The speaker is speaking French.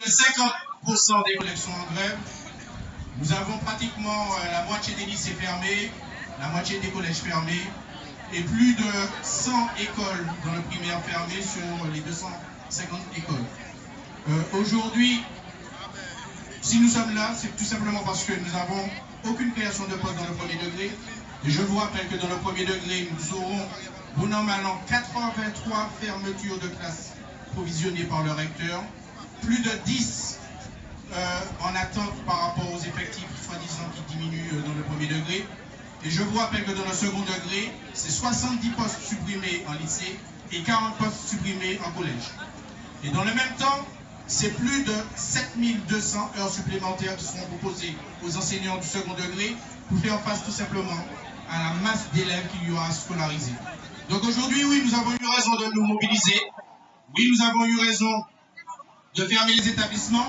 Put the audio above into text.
50% des collègues sont en grève. Nous avons pratiquement euh, la moitié des lycées fermés, la moitié des collèges fermés et plus de 100 écoles dans le primaire fermées sur les 250 écoles. Euh, Aujourd'hui, si nous sommes là, c'est tout simplement parce que nous n'avons aucune création de poste dans le premier degré. Et je vous rappelle que dans le premier degré, nous aurons, mal an, 83 fermetures de classes provisionnées par le recteur, plus de 10 euh, en attente par rapport aux effectifs soi-disant qui diminuent euh, dans le premier degré. Et je vous rappelle que dans le second degré, c'est 70 postes supprimés en lycée et 40 postes supprimés en collège. Et dans le même temps, c'est plus de 7200 heures supplémentaires qui seront proposées aux enseignants du second degré pour faire face tout simplement à la masse d'élèves qu'il y aura à scolariser. Donc aujourd'hui, oui, nous avons eu raison de nous mobiliser. Oui, nous avons eu raison de fermer les établissements.